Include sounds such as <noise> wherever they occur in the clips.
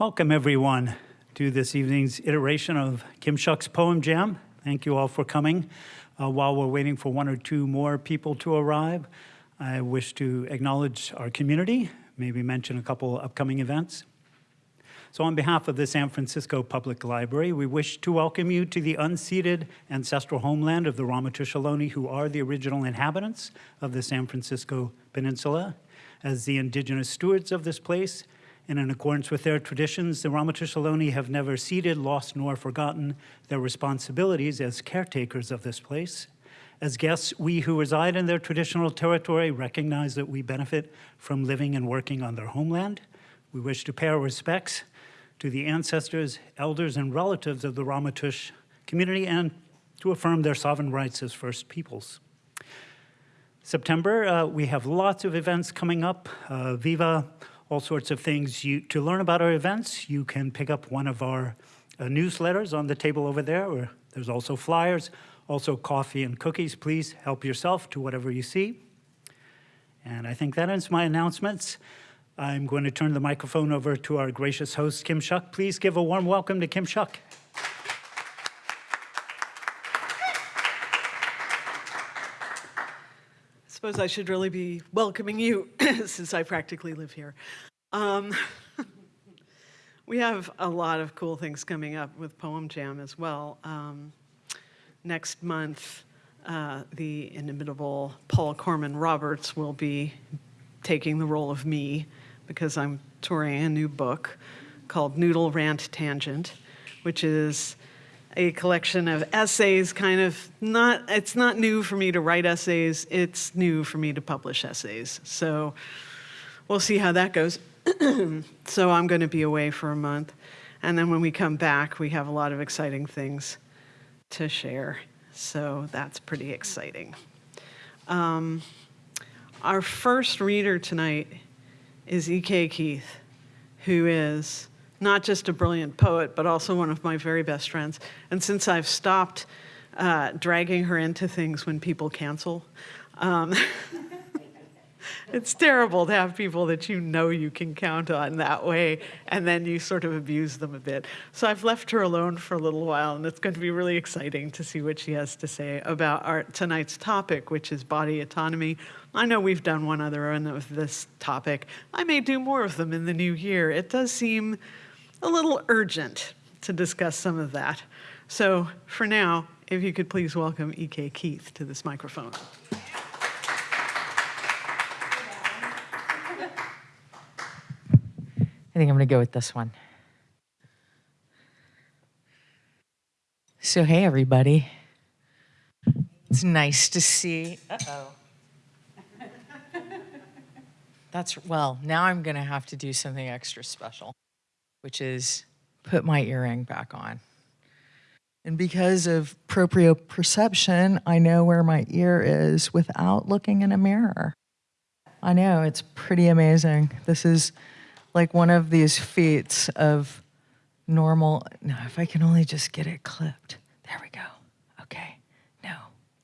Welcome, everyone, to this evening's iteration of Kim Shuck's Poem Jam. Thank you all for coming. Uh, while we're waiting for one or two more people to arrive, I wish to acknowledge our community, maybe mention a couple upcoming events. So on behalf of the San Francisco Public Library, we wish to welcome you to the unceded ancestral homeland of the Ramaytush Ohlone, who are the original inhabitants of the San Francisco Peninsula. As the indigenous stewards of this place, and in accordance with their traditions, the Ramaytush Ohlone have never ceded, lost, nor forgotten their responsibilities as caretakers of this place. As guests, we who reside in their traditional territory recognize that we benefit from living and working on their homeland. We wish to pay our respects to the ancestors, elders, and relatives of the Ramaytush community and to affirm their sovereign rights as First Peoples. September, uh, we have lots of events coming up. Uh, Viva all sorts of things. You, to learn about our events, you can pick up one of our uh, newsletters on the table over there, or there's also flyers, also coffee and cookies. Please help yourself to whatever you see. And I think that ends my announcements. I'm going to turn the microphone over to our gracious host, Kim Shuck. Please give a warm welcome to Kim Shuck. Suppose I should really be welcoming you <coughs> since I practically live here. Um, <laughs> we have a lot of cool things coming up with Poem Jam as well. Um, next month, uh, the inimitable Paul Corman Roberts will be taking the role of me because I'm touring a new book called Noodle Rant Tangent, which is a collection of essays, kind of not, it's not new for me to write essays, it's new for me to publish essays. So we'll see how that goes. <clears throat> so I'm going to be away for a month. And then when we come back, we have a lot of exciting things to share. So that's pretty exciting. Um, our first reader tonight is E.K. Keith, who is not just a brilliant poet, but also one of my very best friends. And since I've stopped uh, dragging her into things when people cancel, um, <laughs> it's terrible to have people that you know you can count on that way, and then you sort of abuse them a bit. So I've left her alone for a little while, and it's going to be really exciting to see what she has to say about our tonight's topic, which is body autonomy. I know we've done one other one of this topic. I may do more of them in the new year. It does seem a little urgent to discuss some of that. So for now, if you could please welcome E.K. Keith to this microphone. I think I'm going to go with this one. So, hey, everybody. It's nice to see. Uh oh. That's, well, now I'm going to have to do something extra special which is put my earring back on. And because of proprioception, I know where my ear is without looking in a mirror. I know, it's pretty amazing. This is like one of these feats of normal. No, if I can only just get it clipped. There we go. Okay. No.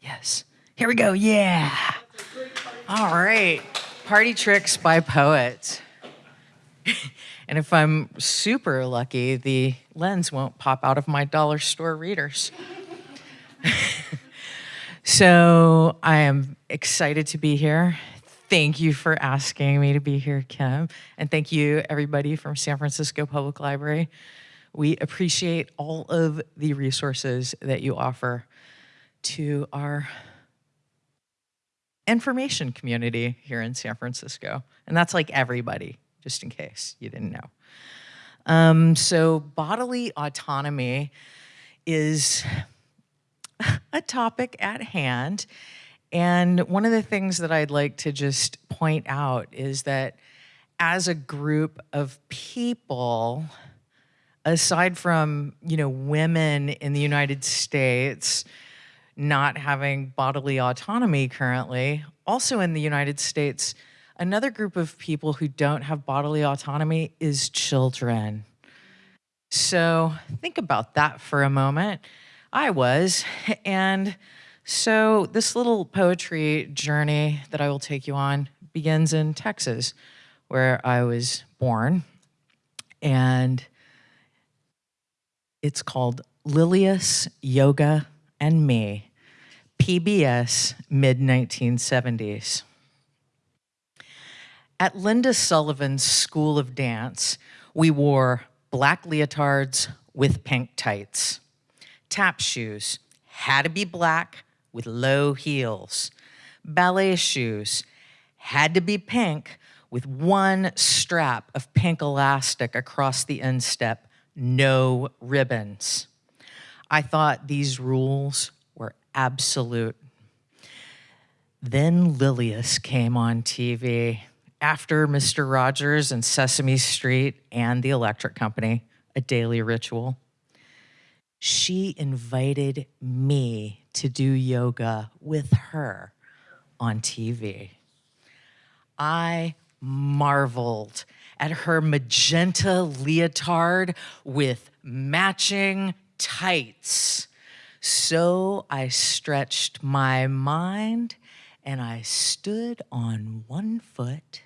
Yes. Here we go. Yeah. All right. Party tricks by poets. <laughs> And if I'm super lucky, the lens won't pop out of my dollar store readers. <laughs> so I am excited to be here. Thank you for asking me to be here, Kim. And thank you, everybody from San Francisco Public Library. We appreciate all of the resources that you offer to our information community here in San Francisco. And that's like everybody just in case you didn't know. Um, so bodily autonomy is a topic at hand. And one of the things that I'd like to just point out is that as a group of people, aside from, you know, women in the United States not having bodily autonomy currently, also in the United States, Another group of people who don't have bodily autonomy is children. So think about that for a moment. I was, and so this little poetry journey that I will take you on begins in Texas, where I was born. And it's called Lilias Yoga and Me, PBS mid 1970s. At Linda Sullivan's School of Dance, we wore black leotards with pink tights, tap shoes, had to be black with low heels, ballet shoes, had to be pink with one strap of pink elastic across the instep, no ribbons. I thought these rules were absolute. Then Lilias came on TV after Mr. Rogers and Sesame Street and the Electric Company, a daily ritual. She invited me to do yoga with her on TV. I marveled at her magenta leotard with matching tights. So I stretched my mind and I stood on one foot.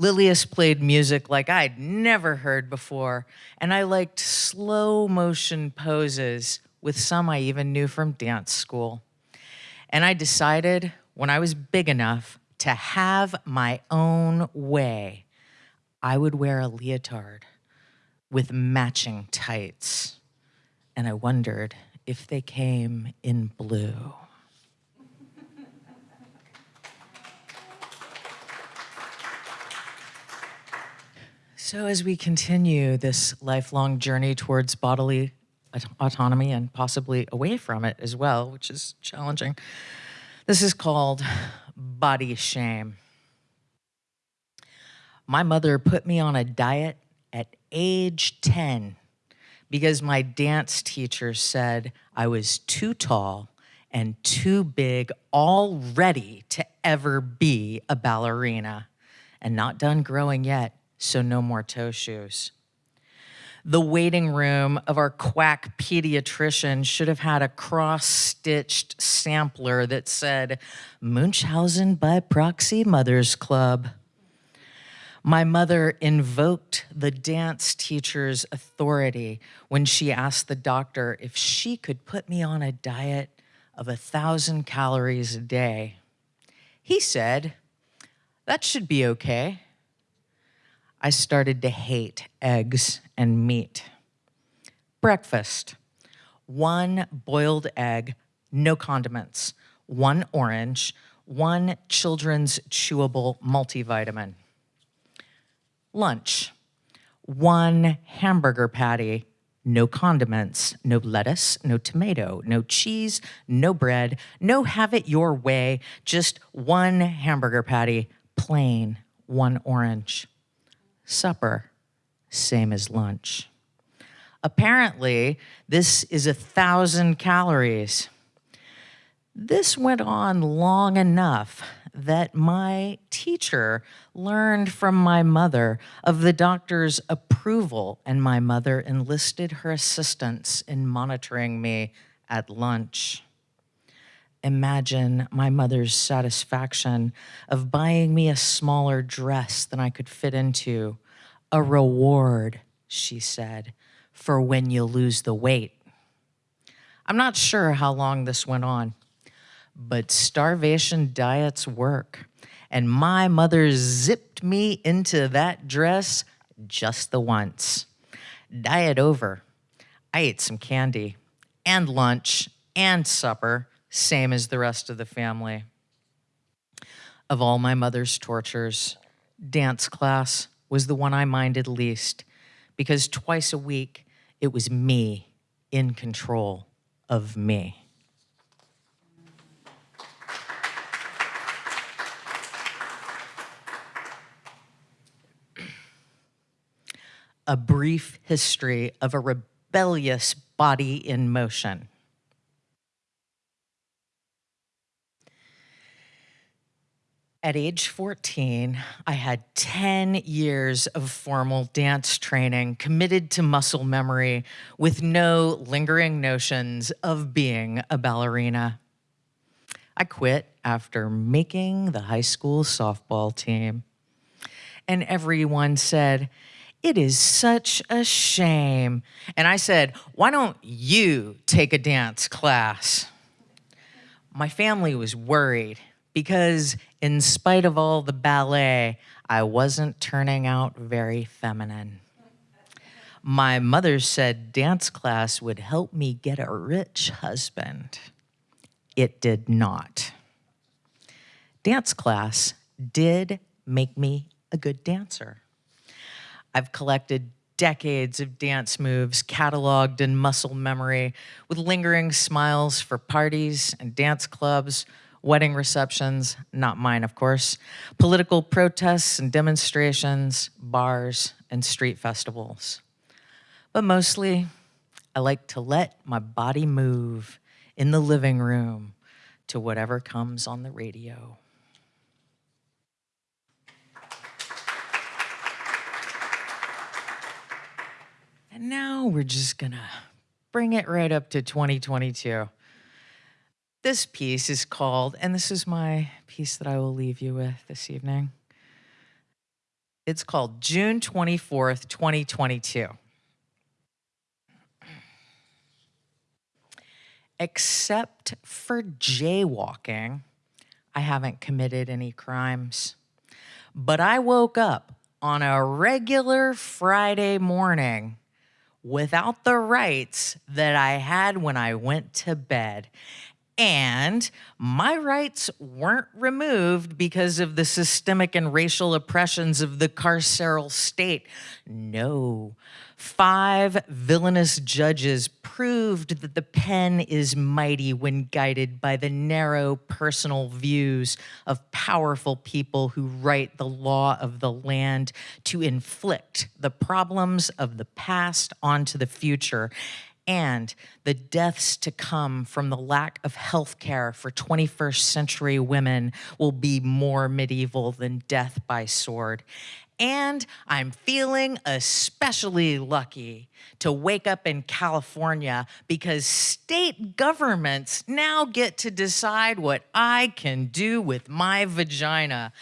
Lilias played music like I'd never heard before, and I liked slow motion poses with some I even knew from dance school. And I decided when I was big enough to have my own way, I would wear a leotard with matching tights. And I wondered if they came in blue. So, as we continue this lifelong journey towards bodily autonomy and possibly away from it as well, which is challenging, this is called body shame. My mother put me on a diet at age 10 because my dance teacher said I was too tall and too big already to ever be a ballerina and not done growing yet so no more toe shoes. The waiting room of our quack pediatrician should have had a cross stitched sampler that said, Munchausen by proxy Mothers Club. My mother invoked the dance teacher's authority when she asked the doctor if she could put me on a diet of a thousand calories a day. He said, That should be okay. I started to hate eggs and meat. Breakfast. One boiled egg, no condiments, one orange, one children's chewable multivitamin. Lunch. One hamburger patty, no condiments, no lettuce, no tomato, no cheese, no bread, no have it your way, just one hamburger patty, plain, one orange supper, same as lunch. Apparently, this is a thousand calories. This went on long enough that my teacher learned from my mother of the doctor's approval, and my mother enlisted her assistance in monitoring me at lunch. Imagine my mother's satisfaction of buying me a smaller dress than I could fit into. A reward, she said, for when you lose the weight. I'm not sure how long this went on, but starvation diets work. And my mother zipped me into that dress just the once. Diet over. I ate some candy and lunch and supper same as the rest of the family. Of all my mother's tortures, dance class was the one I minded least because twice a week it was me in control of me. a brief history of a rebellious body in motion. At age 14, I had 10 years of formal dance training committed to muscle memory with no lingering notions of being a ballerina. I quit after making the high school softball team. And everyone said, It is such a shame. And I said, Why don't you take a dance class? My family was worried because, in spite of all the ballet, I wasn't turning out very feminine. My mother said dance class would help me get a rich husband. It did not. Dance class did make me a good dancer. I've collected decades of dance moves cataloged in muscle memory with lingering smiles for parties and dance clubs, wedding receptions, not mine, of course, political protests and demonstrations, bars, and street festivals. But mostly, I like to let my body move in the living room to whatever comes on the radio. And now we're just gonna bring it right up to 2022. This piece is called, and this is my piece that I will leave you with this evening. It's called June 24th, 2022. Except for jaywalking, I haven't committed any crimes. But I woke up on a regular Friday morning without the rights that I had when I went to bed. And my rights weren't removed because of the systemic and racial oppressions of the carceral state. No. Five villainous judges proved that the pen is mighty when guided by the narrow personal views of powerful people who write the law of the land to inflict the problems of the past onto the future and the deaths to come from the lack of health care for 21st century women will be more medieval than death by sword. And I'm feeling especially lucky to wake up in California because state governments now get to decide what I can do with my vagina.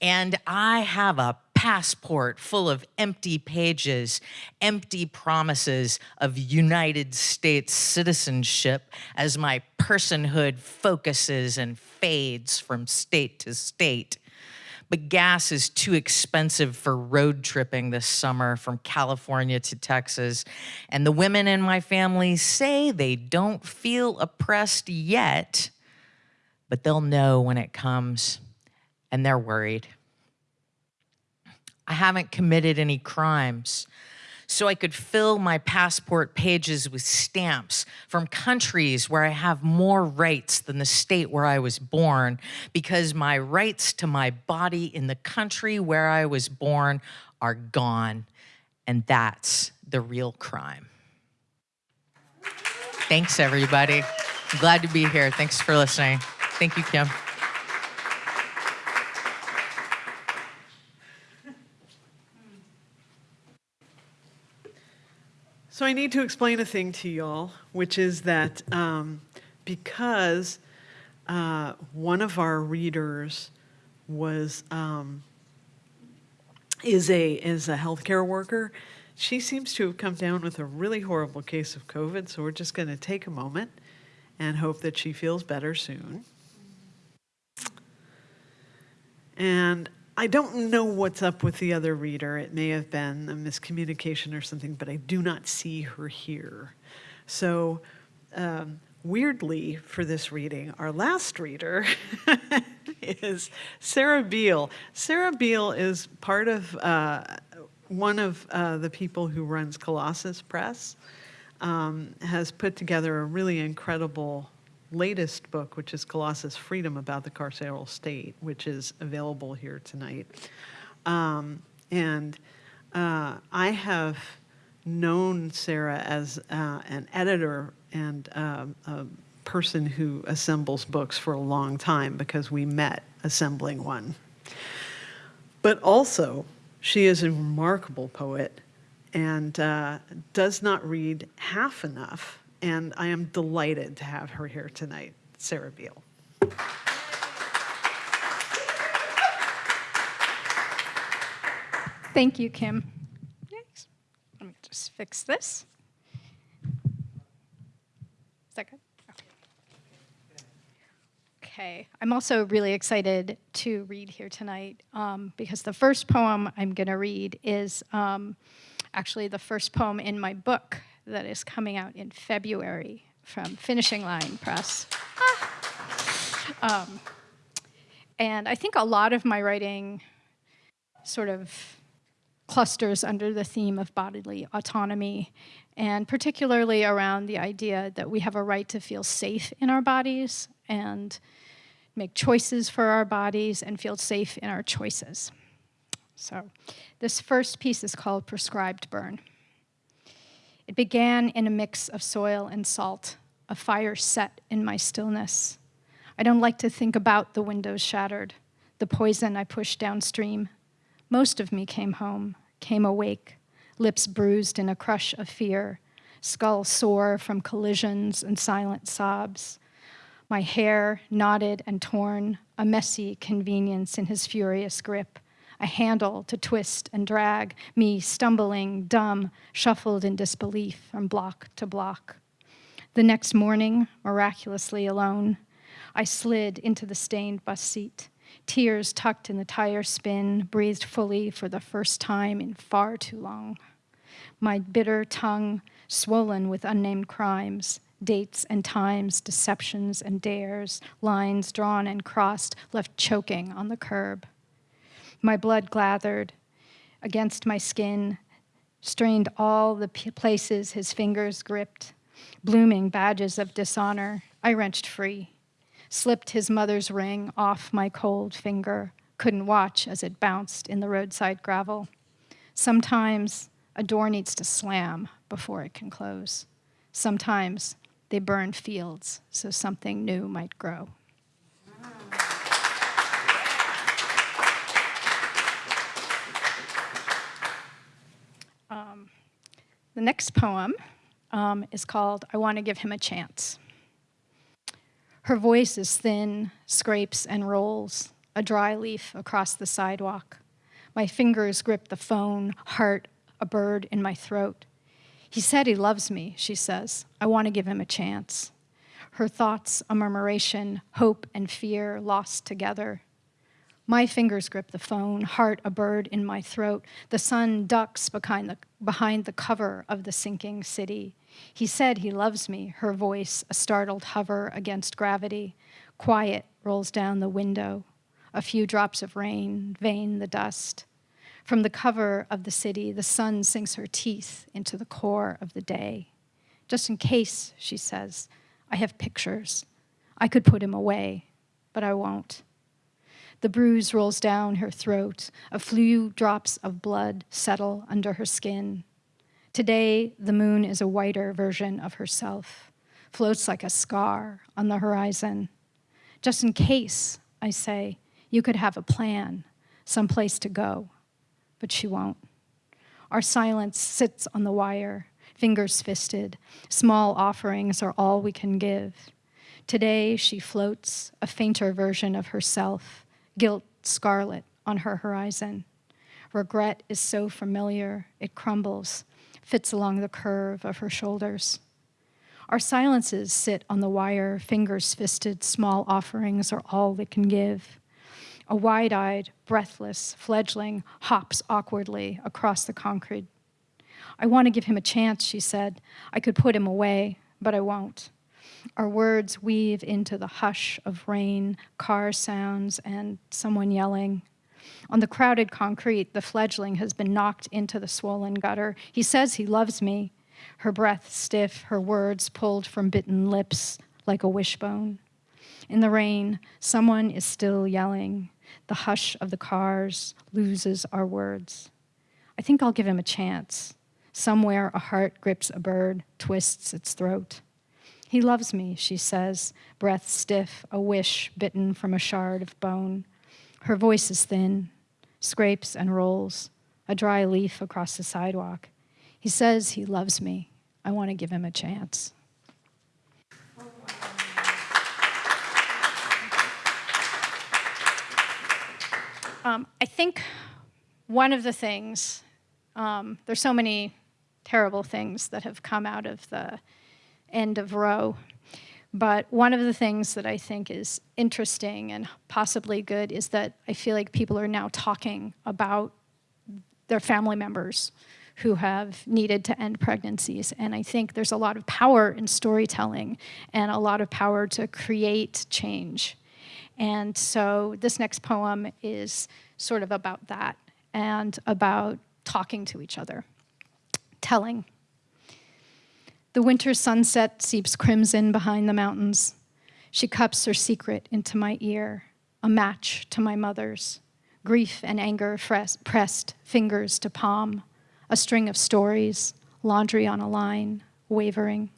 And I have a passport full of empty pages, empty promises of United States citizenship as my personhood focuses and fades from state to state. But gas is too expensive for road tripping this summer from California to Texas. And the women in my family say they don't feel oppressed yet, but they'll know when it comes, and they're worried. I haven't committed any crimes. So I could fill my passport pages with stamps from countries where I have more rights than the state where I was born, because my rights to my body in the country where I was born are gone. And that's the real crime. Thanks, everybody. I'm glad to be here. Thanks for listening. Thank you, Kim. So I need to explain a thing to y'all, which is that um, because uh, one of our readers was um, is a is a healthcare worker, she seems to have come down with a really horrible case of COVID. So we're just going to take a moment and hope that she feels better soon. And I don't know what's up with the other reader. It may have been a miscommunication or something, but I do not see her here. So, um, weirdly, for this reading, our last reader <laughs> is Sarah Beal. Sarah Beal is part of uh, one of uh, the people who runs Colossus Press, um, has put together a really incredible latest book, which is Colossus Freedom about the Carceral State, which is available here tonight. Um, and uh, I have known Sarah as uh, an editor and uh, a person who assembles books for a long time because we met assembling one. But also, she is a remarkable poet and uh, does not read half enough and I am delighted to have her here tonight, Sarah Beal. Thank you, Kim. Let me just fix this. Is that good? Okay, I'm also really excited to read here tonight um, because the first poem I'm going to read is um, actually the first poem in my book that is coming out in February from Finishing Line Press. Ah. Um, and I think a lot of my writing sort of clusters under the theme of bodily autonomy, and particularly around the idea that we have a right to feel safe in our bodies and make choices for our bodies and feel safe in our choices. So, this first piece is called Prescribed Burn. It began in a mix of soil and salt, a fire set in my stillness. I don't like to think about the windows shattered, the poison I pushed downstream. Most of me came home, came awake, lips bruised in a crush of fear, skull sore from collisions and silent sobs. My hair knotted and torn, a messy convenience in his furious grip, a handle to twist and drag, me stumbling, dumb, shuffled in disbelief from block to block. The next morning, miraculously alone, I slid into the stained bus seat, tears tucked in the tire spin, breathed fully for the first time in far too long. My bitter tongue swollen with unnamed crimes, dates and times, deceptions and dares, lines drawn and crossed, left choking on the curb. My blood gathered against my skin, strained all the places his fingers gripped, blooming badges of dishonor. I wrenched free, slipped his mother's ring off my cold finger, couldn't watch as it bounced in the roadside gravel. Sometimes a door needs to slam before it can close. Sometimes they burn fields so something new might grow. The next poem um, is called I Want to Give Him a Chance. Her voice is thin, scrapes and rolls, a dry leaf across the sidewalk. My fingers grip the phone, heart a bird in my throat. He said he loves me, she says. I want to give him a chance. Her thoughts a murmuration, hope and fear lost together. My fingers grip the phone, heart a bird in my throat. The sun ducks behind the, behind the cover of the sinking city. He said he loves me, her voice a startled hover against gravity. Quiet rolls down the window. A few drops of rain vein the dust. From the cover of the city, the sun sinks her teeth into the core of the day. Just in case, she says, I have pictures. I could put him away, but I won't. The bruise rolls down her throat. A few drops of blood settle under her skin. Today, the moon is a whiter version of herself, floats like a scar on the horizon. Just in case, I say, you could have a plan, some place to go but she won't. Our silence sits on the wire, fingers fisted. Small offerings are all we can give. Today, she floats, a fainter version of herself, guilt scarlet on her horizon. Regret is so familiar, it crumbles, fits along the curve of her shoulders. Our silences sit on the wire, fingers fisted, small offerings are all that can give. A wide eyed, breathless fledgling hops awkwardly across the concrete. I want to give him a chance, she said. I could put him away, but I won't. Our words weave into the hush of rain, car sounds, and someone yelling. On the crowded concrete, the fledgling has been knocked into the swollen gutter. He says he loves me. Her breath stiff, her words pulled from bitten lips like a wishbone. In the rain, someone is still yelling. The hush of the cars loses our words. I think I'll give him a chance. Somewhere a heart grips a bird, twists its throat. He loves me, she says, breath stiff, a wish bitten from a shard of bone. Her voice is thin, scrapes and rolls, a dry leaf across the sidewalk. He says he loves me. I want to give him a chance. Um, I think one of the things, um, there's so many terrible things that have come out of the end of Roe. But one of the things that I think is interesting and possibly good is that I feel like people are now talking about their family members who have needed to end pregnancies. And I think there's a lot of power in storytelling and a lot of power to create change. And so this next poem is sort of about that and about talking to each other, telling. The winter sunset seeps crimson behind the mountains. She cups her secret into my ear, a match to my mother's. Grief and anger pressed fingers to palm, a string of stories, laundry on a line, wavering.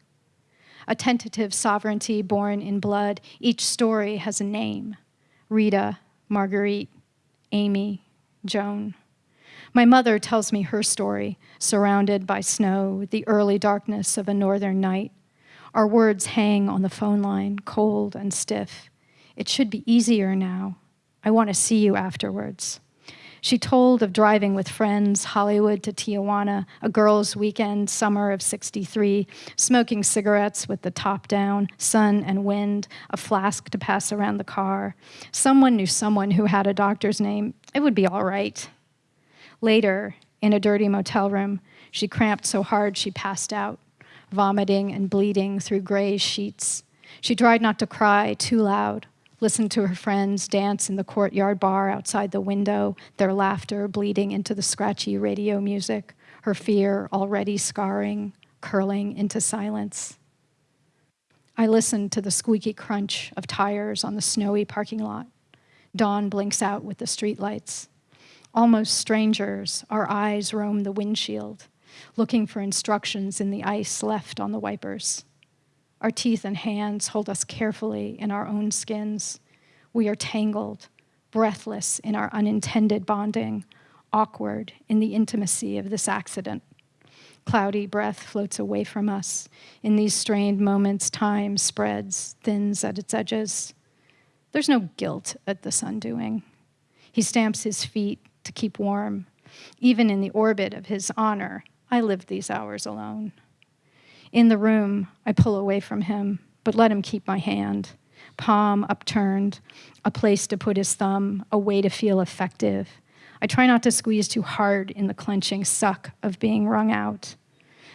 A tentative sovereignty born in blood, each story has a name Rita, Marguerite, Amy, Joan. My mother tells me her story, surrounded by snow, the early darkness of a northern night. Our words hang on the phone line, cold and stiff. It should be easier now. I want to see you afterwards. She told of driving with friends, Hollywood to Tijuana, a girls' weekend, summer of 63, smoking cigarettes with the top down, sun and wind, a flask to pass around the car. Someone knew someone who had a doctor's name. It would be all right. Later, in a dirty motel room, she cramped so hard she passed out, vomiting and bleeding through gray sheets. She tried not to cry too loud, listened to her friends dance in the courtyard bar outside the window, their laughter bleeding into the scratchy radio music, her fear already scarring, curling into silence. I listened to the squeaky crunch of tires on the snowy parking lot. Dawn blinks out with the streetlights. Almost strangers, our eyes roam the windshield, looking for instructions in the ice left on the wipers. Our teeth and hands hold us carefully in our own skins. We are tangled, breathless in our unintended bonding, awkward in the intimacy of this accident. Cloudy breath floats away from us. In these strained moments, time spreads, thins at its edges. There's no guilt at this undoing. He stamps his feet to keep warm. Even in the orbit of his honor, I lived these hours alone. In the room, I pull away from him, but let him keep my hand. Palm upturned, a place to put his thumb, a way to feel effective. I try not to squeeze too hard in the clenching suck of being wrung out.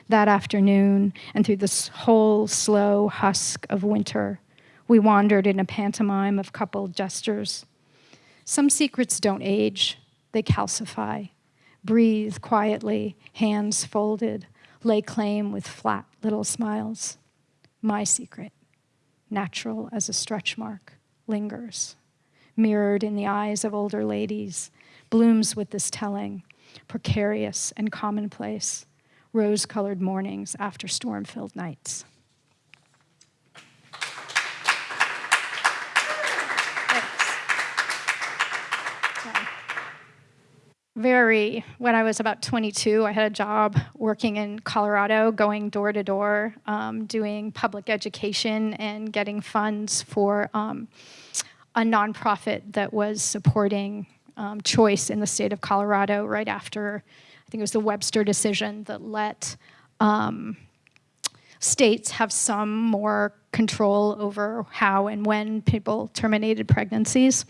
That afternoon, and through this whole slow husk of winter, we wandered in a pantomime of coupled gestures. Some secrets don't age, they calcify. Breathe quietly, hands folded, lay claim with flat little smiles. My secret, natural as a stretch mark, lingers. Mirrored in the eyes of older ladies, blooms with this telling, precarious and commonplace, rose colored mornings after storm filled nights. Very, when I was about 22, I had a job working in Colorado, going door to door, um, doing public education and getting funds for um, a nonprofit that was supporting um, choice in the state of Colorado right after, I think it was the Webster decision that let um, states have some more control over how and when people terminated pregnancies.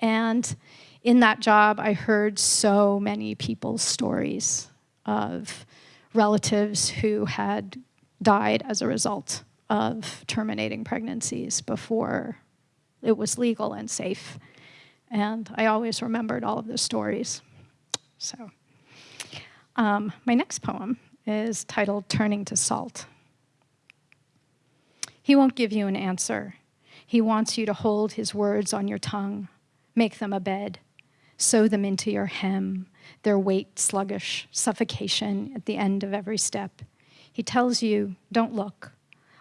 And in that job, I heard so many people's stories of relatives who had died as a result of terminating pregnancies before it was legal and safe. And I always remembered all of those stories. So, um, my next poem is titled Turning to Salt. He won't give you an answer. He wants you to hold his words on your tongue, make them a bed, sew them into your hem, their weight sluggish, suffocation at the end of every step. He tells you, don't look.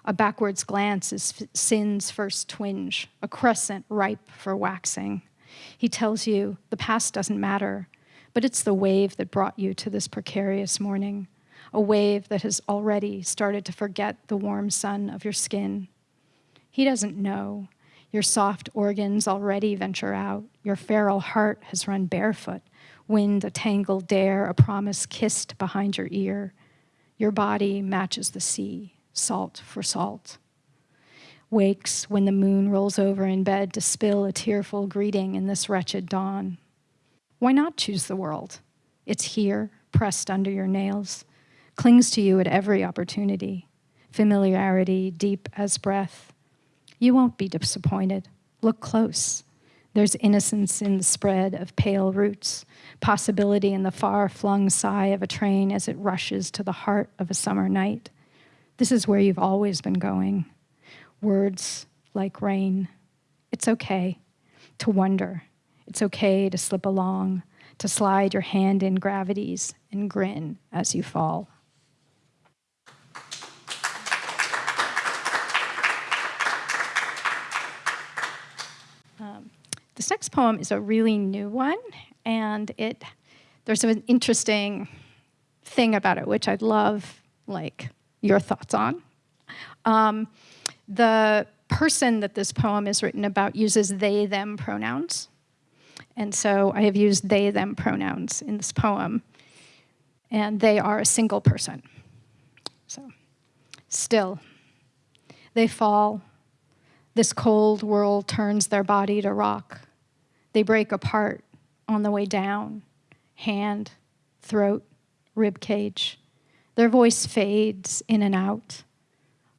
A backwards glance is sin's first twinge, a crescent ripe for waxing. He tells you, the past doesn't matter, but it's the wave that brought you to this precarious morning, a wave that has already started to forget the warm sun of your skin. He doesn't know. Your soft organs already venture out. Your feral heart has run barefoot, wind a tangled dare, a promise kissed behind your ear. Your body matches the sea, salt for salt. Wakes when the moon rolls over in bed to spill a tearful greeting in this wretched dawn. Why not choose the world? It's here, pressed under your nails, clings to you at every opportunity, familiarity deep as breath. You won't be disappointed. Look close. There's innocence in the spread of pale roots, possibility in the far flung sigh of a train as it rushes to the heart of a summer night. This is where you've always been going. Words like rain. It's okay to wonder. It's okay to slip along, to slide your hand in gravities and grin as you fall. Um, this next poem is a really new one, and it there's an interesting thing about it, which I'd love like your thoughts on. Um, the person that this poem is written about uses they, them pronouns. And so I have used they, them pronouns in this poem. And they are a single person. So, still, they fall. This cold world turns their body to rock. They break apart on the way down hand, throat, rib cage. Their voice fades in and out,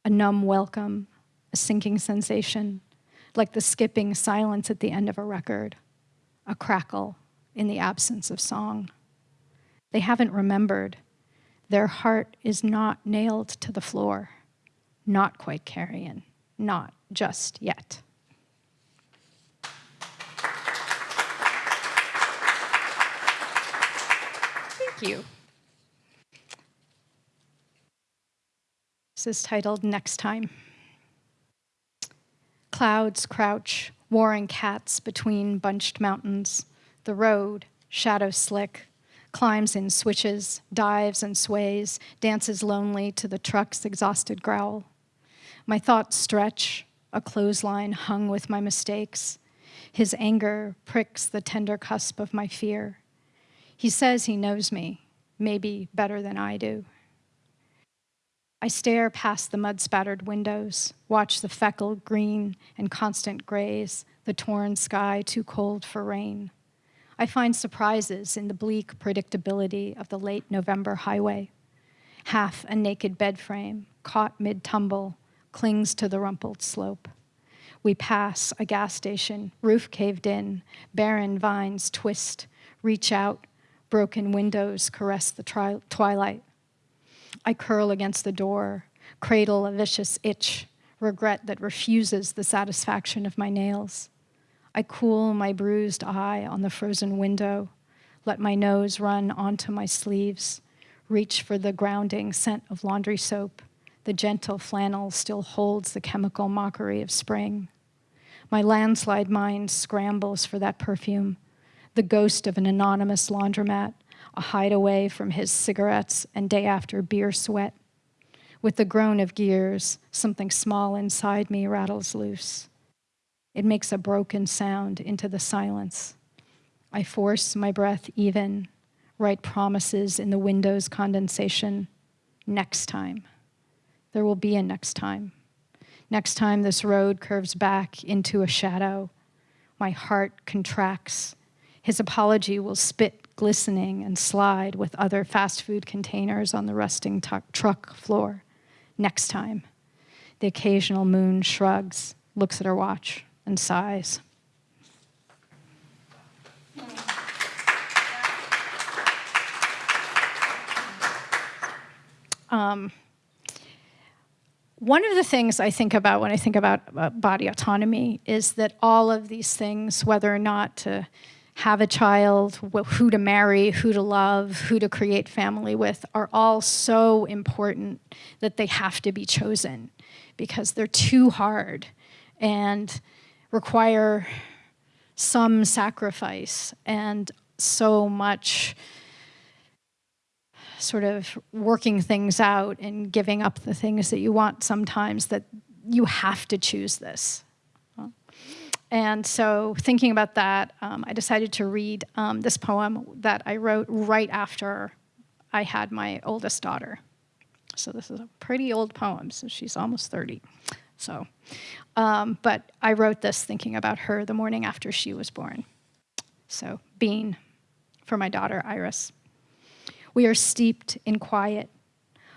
a numb welcome, a sinking sensation, like the skipping silence at the end of a record, a crackle in the absence of song. They haven't remembered. Their heart is not nailed to the floor, not quite carrion, not just yet. Thank you. This is titled Next Time. Clouds crouch, warring cats between bunched mountains. The road, shadow slick, climbs in switches, dives and sways, dances lonely to the truck's exhausted growl. My thoughts stretch, a clothesline hung with my mistakes. His anger pricks the tender cusp of my fear. He says he knows me, maybe better than I do. I stare past the mud spattered windows, watch the feckled green and constant grays, the torn sky too cold for rain. I find surprises in the bleak predictability of the late November highway. Half a naked bed frame, caught mid tumble, clings to the rumpled slope. We pass a gas station, roof caved in, barren vines twist, reach out, broken windows caress the twilight. I curl against the door, cradle a vicious itch, regret that refuses the satisfaction of my nails. I cool my bruised eye on the frozen window, let my nose run onto my sleeves, reach for the grounding scent of laundry soap. The gentle flannel still holds the chemical mockery of spring. My landslide mind scrambles for that perfume, the ghost of an anonymous laundromat, a hideaway from his cigarettes and day after beer sweat. With the groan of gears, something small inside me rattles loose. It makes a broken sound into the silence. I force my breath even, write promises in the window's condensation. Next time. There will be a next time. Next time this road curves back into a shadow, my heart contracts. His apology will spit glistening and slide with other fast food containers on the rusting truck floor. Next time. The occasional moon shrugs, looks at her watch, and sighs. Um, one of the things I think about when I think about uh, body autonomy is that all of these things, whether or not to have a child, who to marry, who to love, who to create family with, are all so important that they have to be chosen because they're too hard and require some sacrifice and so much sort of working things out and giving up the things that you want sometimes that you have to choose this. And so, thinking about that, um, I decided to read um, this poem that I wrote right after I had my oldest daughter. So this is a pretty old poem, so she's almost 30. So, um, but I wrote this thinking about her the morning after she was born. So, Bean, for my daughter Iris. We are steeped in quiet,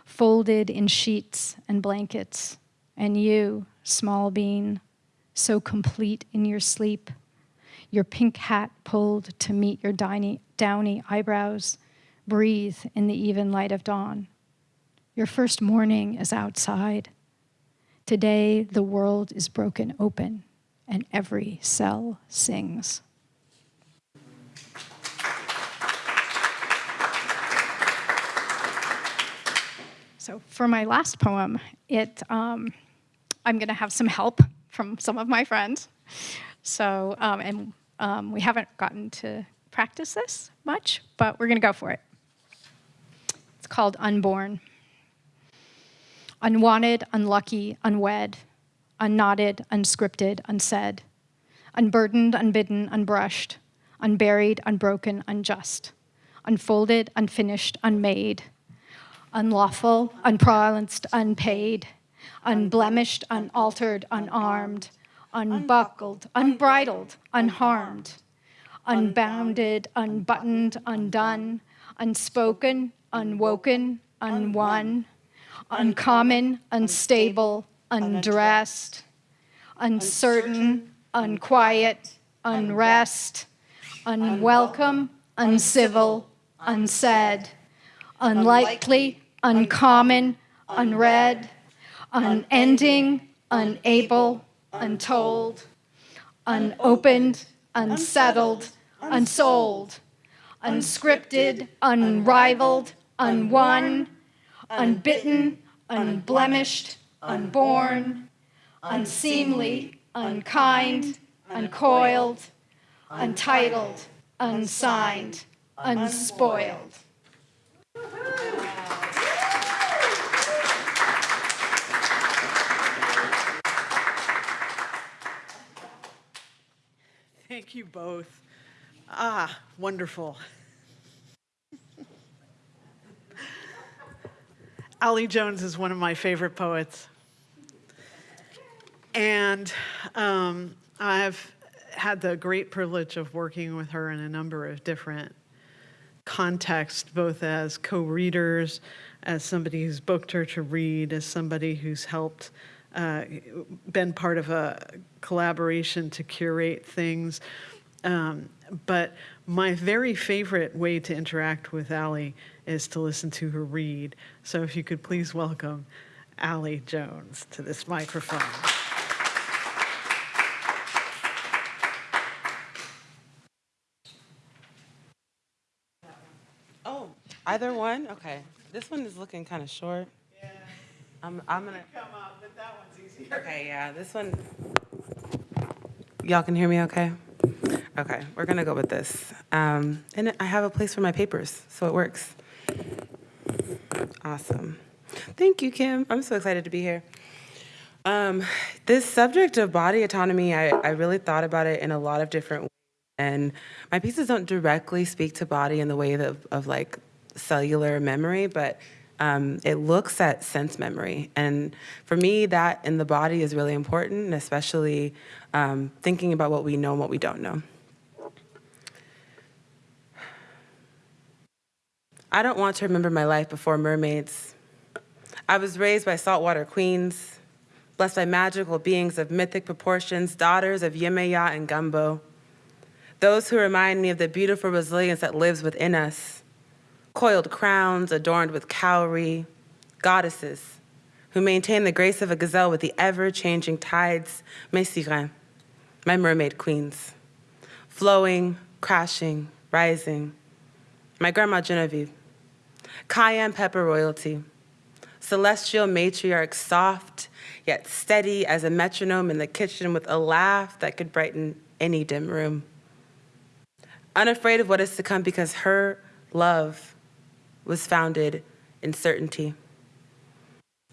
folded in sheets and blankets, and you, small bean, so complete in your sleep, your pink hat pulled to meet your diny, downy eyebrows, breathe in the even light of dawn. Your first morning is outside. Today, the world is broken open, and every cell sings. So for my last poem, it, um, I'm going to have some help from some of my friends. So, um, and um, we haven't gotten to practice this much, but we're going to go for it. It's called Unborn. Unwanted, unlucky, unwed, unknotted, unscripted, unsaid, unburdened, unbidden, unbrushed, unburied, unbroken, unjust, unfolded, unfinished, unmade, unlawful, unprolenced, unpaid, unblemished, unaltered, unarmed, unbuckled, unbridled, unharmed, unbounded, unbuttoned, undone, unspoken, unwoken, unwon, uncommon, unstable, undressed, uncertain, unquiet, unrest, unwelcome, uncivil, unsaid, unlikely, uncommon, unread, unending, unable, untold, unopened, unsettled, unsold, unscripted, unrivaled, unwon, unbitten, unblemished, unborn, unseemly, unkind, uncoiled, untitled, unsigned, unspoiled. You both. Ah, wonderful. <laughs> Allie Jones is one of my favorite poets. And um, I've had the great privilege of working with her in a number of different contexts, both as co-readers, as somebody who's booked her to read, as somebody who's helped, been part of a collaboration to curate things. Um, but my very favorite way to interact with Allie is to listen to her read. So if you could please welcome Allie Jones to this microphone. Oh, either one? Okay. This one is looking kind of short. I'm, I'm gonna, come up, but that one's easier. okay, yeah, this one. Y'all can hear me okay? Okay, we're gonna go with this. Um, and I have a place for my papers, so it works. Awesome. Thank you, Kim. I'm so excited to be here. Um, this subject of body autonomy, I, I really thought about it in a lot of different ways. And my pieces don't directly speak to body in the way of, of like cellular memory, but um, it looks at sense memory. And for me, that in the body is really important, especially um, thinking about what we know and what we don't know. I don't want to remember my life before mermaids. I was raised by saltwater queens, blessed by magical beings of mythic proportions, daughters of Yemaya and Gumbo. Those who remind me of the beautiful resilience that lives within us. Coiled crowns adorned with cowrie, goddesses who maintain the grace of a gazelle with the ever-changing tides, mes sirens, my mermaid queens. Flowing, crashing, rising. My grandma Genevieve, cayenne pepper royalty, celestial matriarch, soft yet steady as a metronome in the kitchen with a laugh that could brighten any dim room. Unafraid of what is to come because her love was founded in certainty.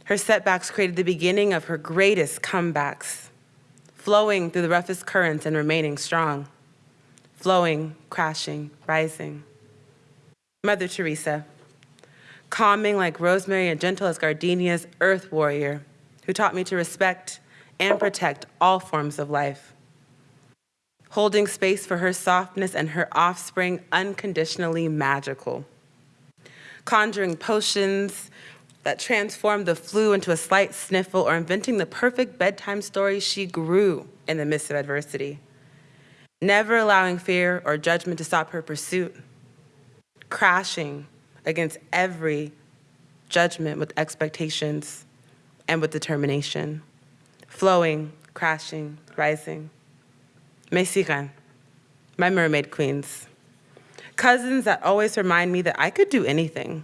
Her setbacks created the beginning of her greatest comebacks, flowing through the roughest currents and remaining strong, flowing, crashing, rising. Mother Teresa, calming like rosemary and gentle as gardenia's earth warrior, who taught me to respect and protect all forms of life. Holding space for her softness and her offspring unconditionally magical. Conjuring potions that transformed the flu into a slight sniffle or inventing the perfect bedtime story, she grew in the midst of adversity. Never allowing fear or judgment to stop her pursuit, crashing against every judgment with expectations and with determination, flowing, crashing, rising. Mexican, my mermaid queens. Cousins that always remind me that I could do anything.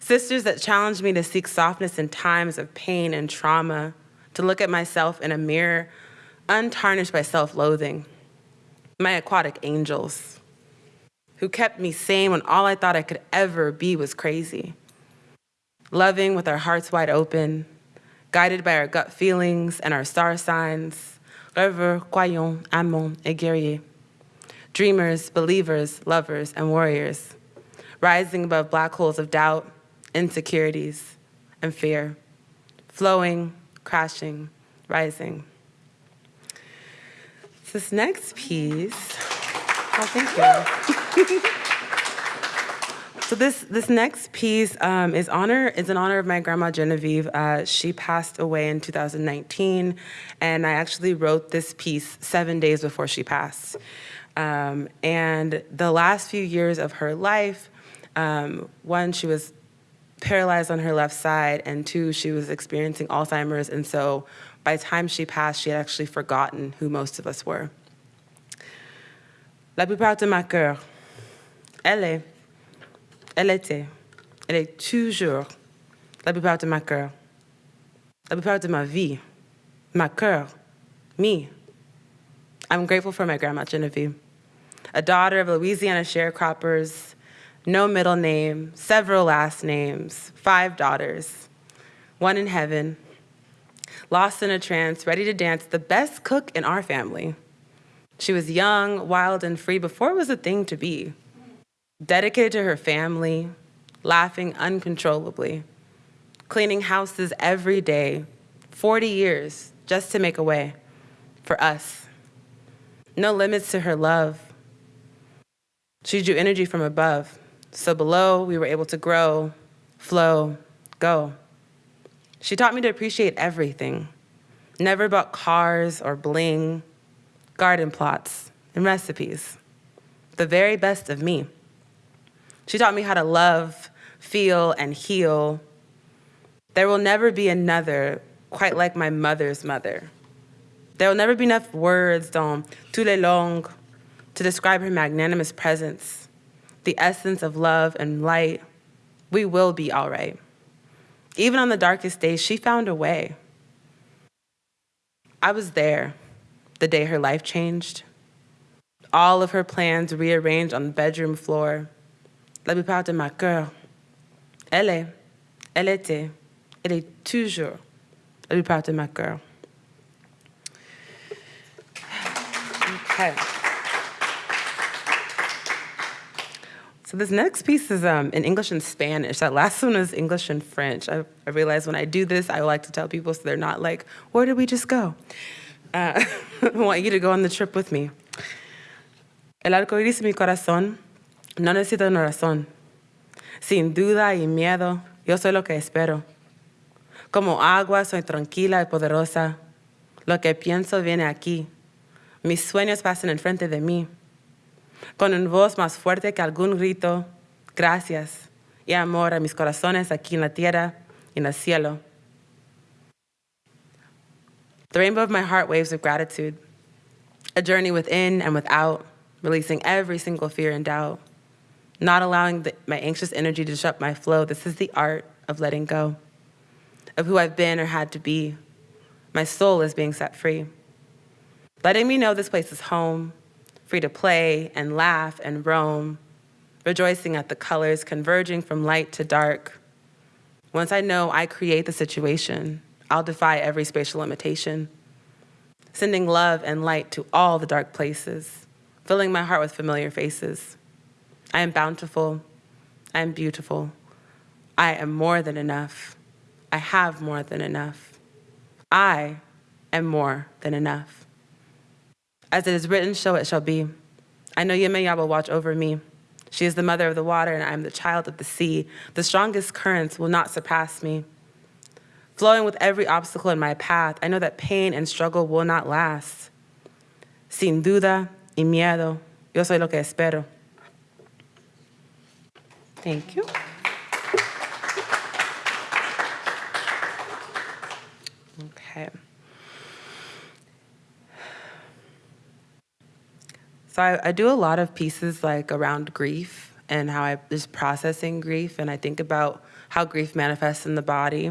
Sisters that challenge me to seek softness in times of pain and trauma, to look at myself in a mirror untarnished by self-loathing. My aquatic angels, who kept me sane when all I thought I could ever be was crazy. Loving with our hearts wide open, guided by our gut feelings and our star signs, rêveurs, croyants, amants, et guerriers. Dreamers, believers, lovers, and warriors, rising above black holes of doubt, insecurities, and fear, flowing, crashing, rising. This next piece, oh, thank you. <laughs> So this this next piece um, is honor is in honor of my grandma Genevieve. Uh, she passed away in 2019, and I actually wrote this piece seven days before she passed. Um, and the last few years of her life, um, one she was paralyzed on her left side, and two she was experiencing Alzheimer's, and so by the time she passed, she had actually forgotten who most of us were. La plupart de ma cœur, elle est Elle était, elle est toujours la plupart de ma cœur, la plupart de ma vie, ma cœur, me. I'm grateful for my grandma Genevieve, a daughter of Louisiana sharecroppers, no middle name, several last names, five daughters, one in heaven, lost in a trance, ready to dance, the best cook in our family. She was young, wild, and free before it was a thing to be dedicated to her family, laughing uncontrollably, cleaning houses every day, 40 years just to make a way for us. No limits to her love. She drew energy from above, so below we were able to grow, flow, go. She taught me to appreciate everything, never about cars or bling, garden plots, and recipes. The very best of me. She taught me how to love, feel, and heal. There will never be another quite like my mother's mother. There will never be enough words tous les langues to describe her magnanimous presence, the essence of love and light. We will be all right. Even on the darkest days, she found a way. I was there the day her life changed. All of her plans rearranged on the bedroom floor la plupart de ma cœur. Elle est, elle était, elle est toujours la plupart de ma cœur. <sighs> Okay. So this next piece is um, in English and Spanish. That last one is English and French. I, I realize when I do this, I like to tell people so they're not like, where did we just go? Uh, <laughs> I want you to go on the trip with me. El arco iris en mi corazón No necesito una razón. Sin duda y miedo, yo soy lo que espero. Como agua, soy tranquila y poderosa. Lo que pienso viene aquí. Mis sueños pasan enfrente de mí. Con una voz más fuerte que algún grito, gracias y amor a mis corazones aquí en la tierra y en el cielo. The rainbow of my heart waves of gratitude, a journey within and without, releasing every single fear and doubt not allowing the, my anxious energy to disrupt my flow. This is the art of letting go, of who I've been or had to be. My soul is being set free. Letting me know this place is home, free to play and laugh and roam, rejoicing at the colors converging from light to dark. Once I know I create the situation, I'll defy every spatial limitation, sending love and light to all the dark places, filling my heart with familiar faces. I am bountiful. I am beautiful. I am more than enough. I have more than enough. I am more than enough. As it is written, so it shall be. I know Yemaya will watch over me. She is the mother of the water, and I am the child of the sea. The strongest currents will not surpass me. Flowing with every obstacle in my path, I know that pain and struggle will not last. Sin duda y miedo, yo soy lo que espero. Thank you. Okay. So I, I do a lot of pieces like around grief and how I just processing grief, and I think about how grief manifests in the body,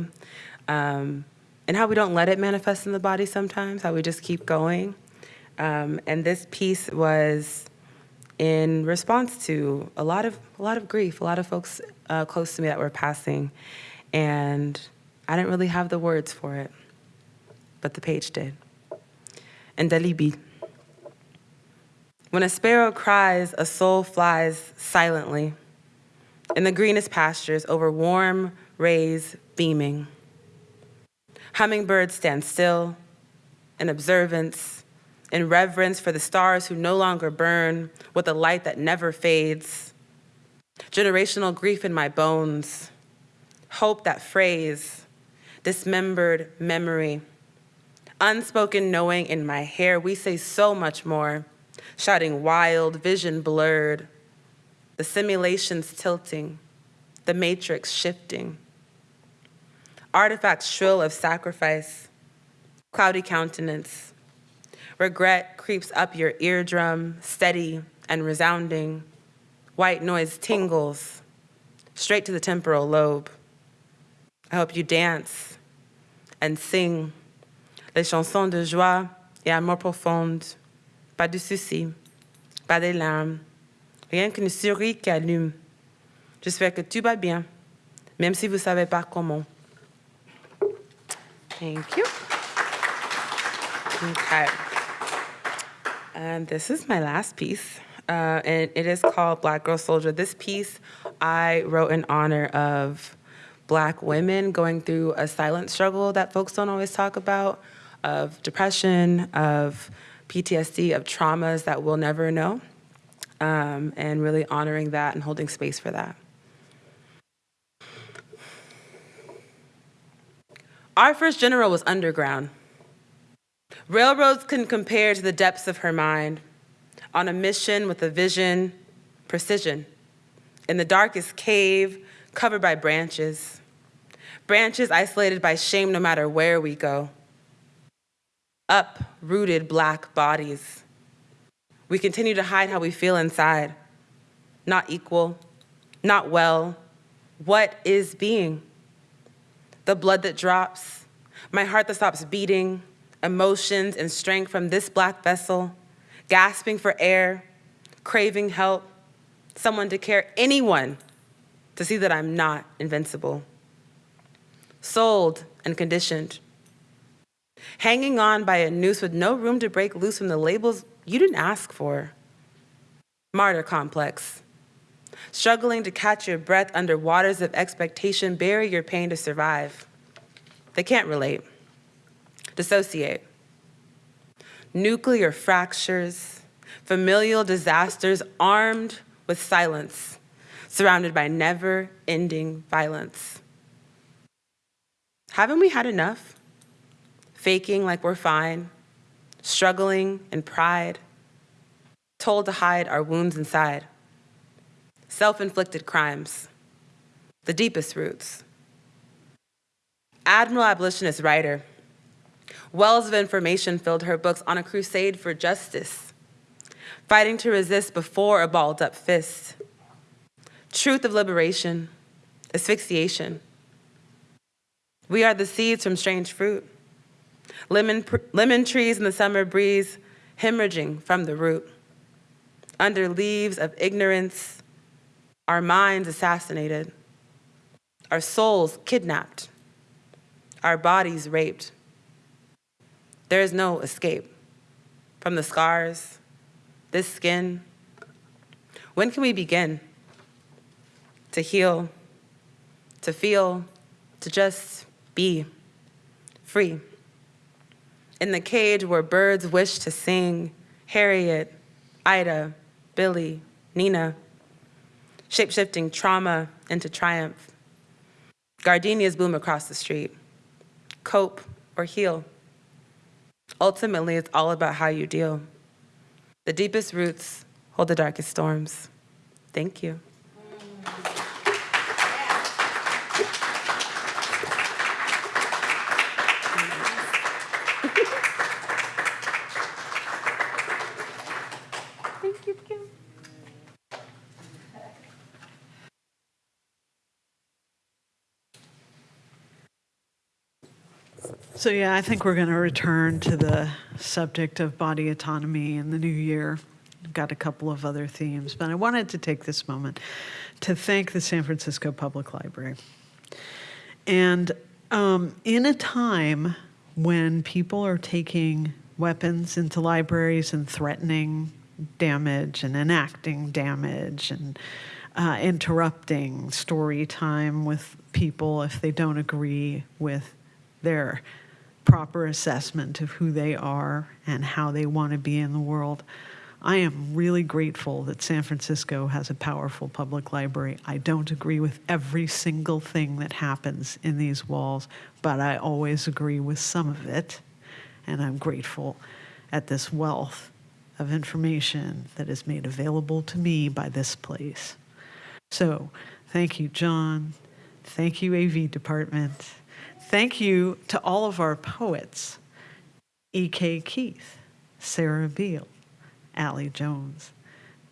um, and how we don't let it manifest in the body sometimes, how we just keep going. Um, and this piece was in response to a lot of a lot of grief, a lot of folks uh, close to me that were passing, and I didn't really have the words for it, but the page did. And Dalibi. When a sparrow cries, a soul flies silently in the greenest pastures over warm rays beaming. Hummingbirds stand still in observance, in reverence for the stars who no longer burn with a light that never fades. Generational grief in my bones, hope that phrase, dismembered memory, unspoken knowing in my hair. We say so much more shouting wild, vision blurred, the simulations tilting, the matrix shifting. Artifacts shrill of sacrifice, cloudy countenance. Regret creeps up your eardrum, steady and resounding. White noise tingles, straight to the temporal lobe. I hope you dance and sing les chansons de joie et amour profonde pas de soucis, pas de larmes, rien qu'une souris qui allume. J'espère que tout va bien, même si vous ne savez pas comment. Thank you. Okay. And this is my last piece, uh, and it is called Black Girl Soldier. This piece I wrote in honor of Black women going through a silent struggle that folks don't always talk about, of depression, of PTSD, of traumas that we'll never know, um, and really honoring that and holding space for that. Our first general was underground. Railroads can't compare to the depths of her mind. On a mission with a vision, precision. In the darkest cave, covered by branches. Branches isolated by shame no matter where we go uprooted black bodies. We continue to hide how we feel inside. Not equal, not well. What is being? The blood that drops, my heart that stops beating, emotions and strength from this black vessel, gasping for air, craving help, someone to care, anyone to see that I'm not invincible. Sold and conditioned hanging on by a noose with no room to break loose from the labels you didn't ask for. Martyr complex. Struggling to catch your breath under waters of expectation, bury your pain to survive. They can't relate. Dissociate. Nuclear fractures, familial disasters armed with silence, surrounded by never ending violence. Haven't we had enough? Faking like we're fine, struggling in pride, told to hide our wounds inside, self-inflicted crimes, the deepest roots. Admiral abolitionist writer, wells of information filled her books on a crusade for justice, fighting to resist before a balled up fist. Truth of liberation, asphyxiation. We are the seeds from strange fruit lemon, lemon trees in the summer breeze hemorrhaging from the root. Under leaves of ignorance, our minds assassinated, our souls kidnapped, our bodies raped. There is no escape from the scars, this skin. When can we begin to heal, to feel, to just be free. In the cage where birds wish to sing, Harriet, Ida, Billy, Nina, shapeshifting trauma into triumph. Gardenias bloom across the street. Cope or heal. Ultimately, it's all about how you deal. The deepest roots hold the darkest storms. Thank you. So, yeah, I think we're going to return to the subject of body autonomy in the new year. I've got a couple of other themes, but I wanted to take this moment to thank the San Francisco Public Library. And um, in a time when people are taking weapons into libraries and threatening damage and enacting damage and uh, interrupting story time with people if they don't agree with their proper assessment of who they are and how they want to be in the world. I am really grateful that San Francisco has a powerful public library. I don't agree with every single thing that happens in these walls, but I always agree with some of it. And I'm grateful at this wealth of information that is made available to me by this place. So, thank you, John. Thank you, AV Department. Thank you to all of our poets E.K. Keith, Sarah Beale, Allie Jones,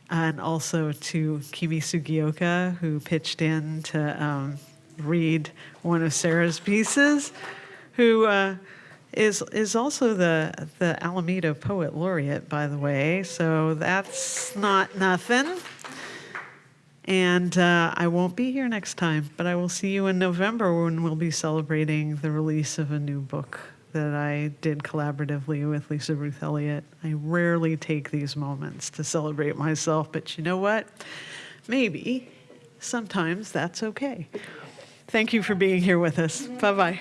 and also to Kimi Sugioka, who pitched in to um, read one of Sarah's pieces, who uh, is is also the the Alameda Poet Laureate, by the way. So that's not nothing. And uh, I won't be here next time, but I will see you in November when we'll be celebrating the release of a new book that I did collaboratively with Lisa Ruth Elliott. I rarely take these moments to celebrate myself, but you know what? Maybe sometimes that's okay. Thank you for being here with us. Bye bye.